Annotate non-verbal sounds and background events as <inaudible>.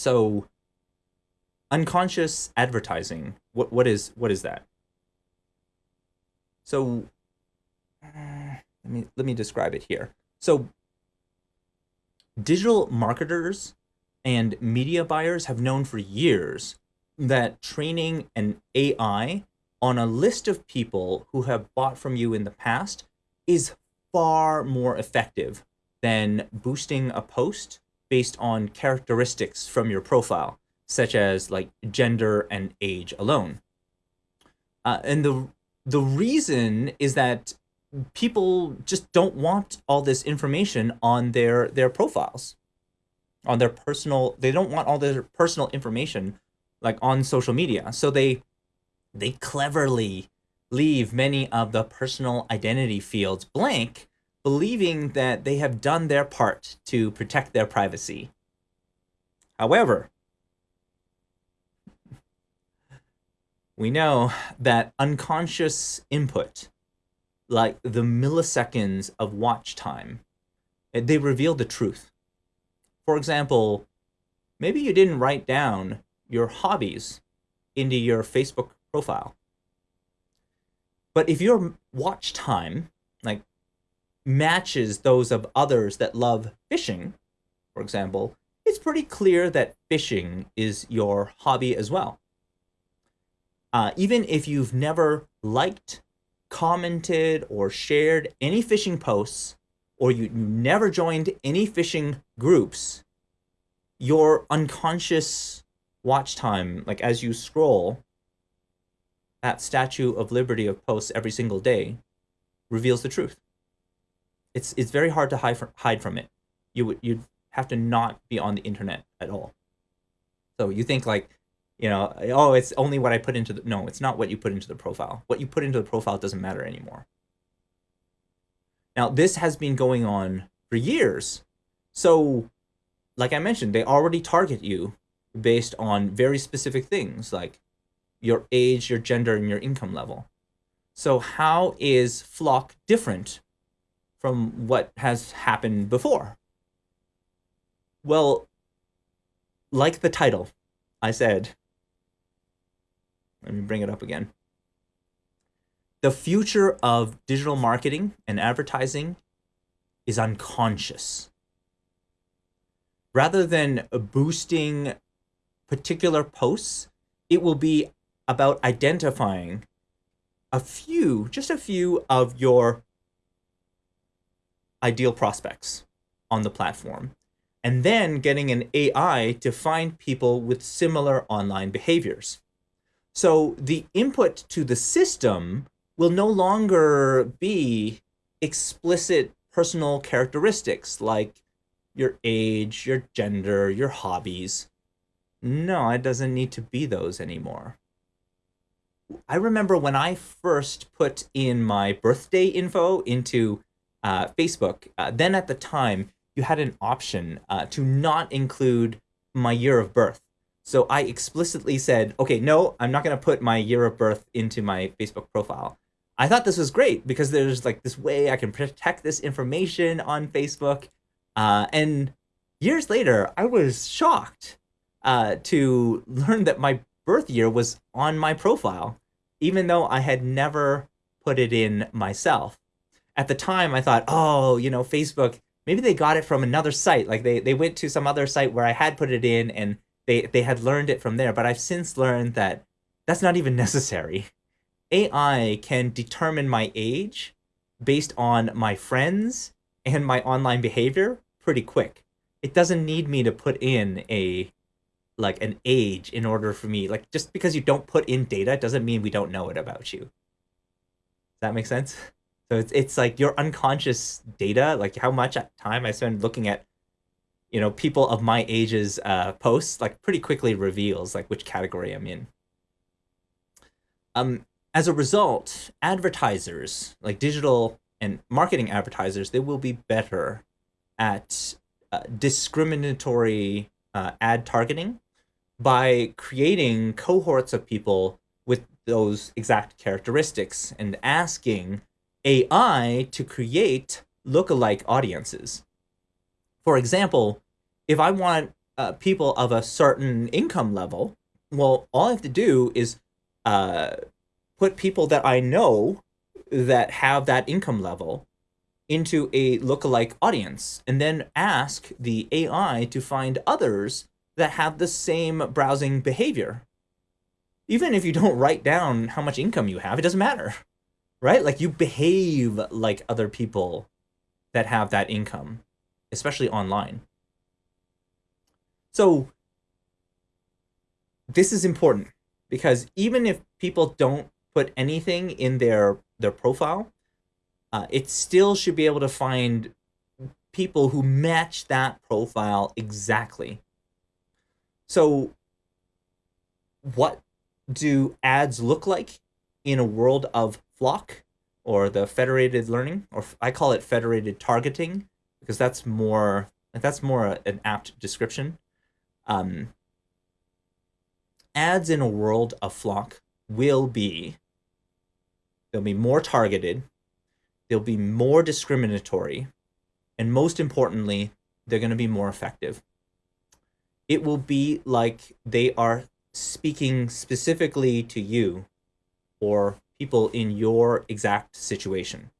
So unconscious advertising, what, what is what is that? So let me let me describe it here. So digital marketers and media buyers have known for years that training an AI on a list of people who have bought from you in the past is far more effective than boosting a post based on characteristics from your profile, such as like gender and age alone. Uh, and the the reason is that people just don't want all this information on their their profiles on their personal they don't want all their personal information like on social media so they they cleverly leave many of the personal identity fields blank believing that they have done their part to protect their privacy however we know that unconscious input like the milliseconds of watch time, eh, they reveal the truth. For example, maybe you didn't write down your hobbies into your Facebook profile. But if your watch time, like, matches those of others that love fishing, for example, it's pretty clear that fishing is your hobby as well. Uh, even if you've never liked commented or shared any fishing posts or you never joined any fishing groups, your unconscious watch time, like as you scroll, that Statue of Liberty of posts every single day reveals the truth. It's it's very hard to hide from, hide from it. You would you'd have to not be on the internet at all. So you think like you know, oh, it's only what I put into the, no, it's not what you put into the profile. What you put into the profile doesn't matter anymore. Now, this has been going on for years. So, like I mentioned, they already target you based on very specific things like your age, your gender, and your income level. So how is FLoC different from what has happened before? Well, like the title, I said, let me bring it up again. The future of digital marketing and advertising is unconscious. Rather than boosting particular posts, it will be about identifying a few, just a few of your ideal prospects on the platform, and then getting an AI to find people with similar online behaviors. So the input to the system will no longer be explicit personal characteristics like your age, your gender, your hobbies. No, it doesn't need to be those anymore. I remember when I first put in my birthday info into uh, Facebook, uh, then at the time, you had an option uh, to not include my year of birth. So I explicitly said, okay, no, I'm not going to put my year of birth into my Facebook profile. I thought this was great because there's like this way I can protect this information on Facebook. Uh, and years later, I was shocked uh, to learn that my birth year was on my profile, even though I had never put it in myself. At the time, I thought, oh, you know, Facebook, maybe they got it from another site. Like they, they went to some other site where I had put it in and they they had learned it from there. But i've since learned that that's not even <laughs> necessary. Ai can determine my age based on my friends and my online behavior pretty quick. It doesn't need me to put in a like an age in order for me. Like just because you don't put in data doesn't mean we don't know it about you. Does that make sense so it's, it's like your unconscious data like how much time i spend looking at you know, people of my age's uh, posts, like pretty quickly reveals like which category I'm in. Um, as a result, advertisers, like digital and marketing advertisers, they will be better at uh, discriminatory uh, ad targeting by creating cohorts of people with those exact characteristics and asking AI to create lookalike audiences. For example, if I want uh, people of a certain income level, well, all I have to do is uh, put people that I know that have that income level into a lookalike audience and then ask the AI to find others that have the same browsing behavior. Even if you don't write down how much income you have, it doesn't matter, right? Like you behave like other people that have that income, especially online. So this is important because even if people don't put anything in their their profile, uh, it still should be able to find people who match that profile exactly. So what do ads look like in a world of FLoC or the federated learning, or I call it federated targeting because that's more like that's more an apt description. Um, ads in a world of FLoC will be they'll be more targeted, they'll be more discriminatory, and most importantly, they're going to be more effective. It will be like they are speaking specifically to you or people in your exact situation.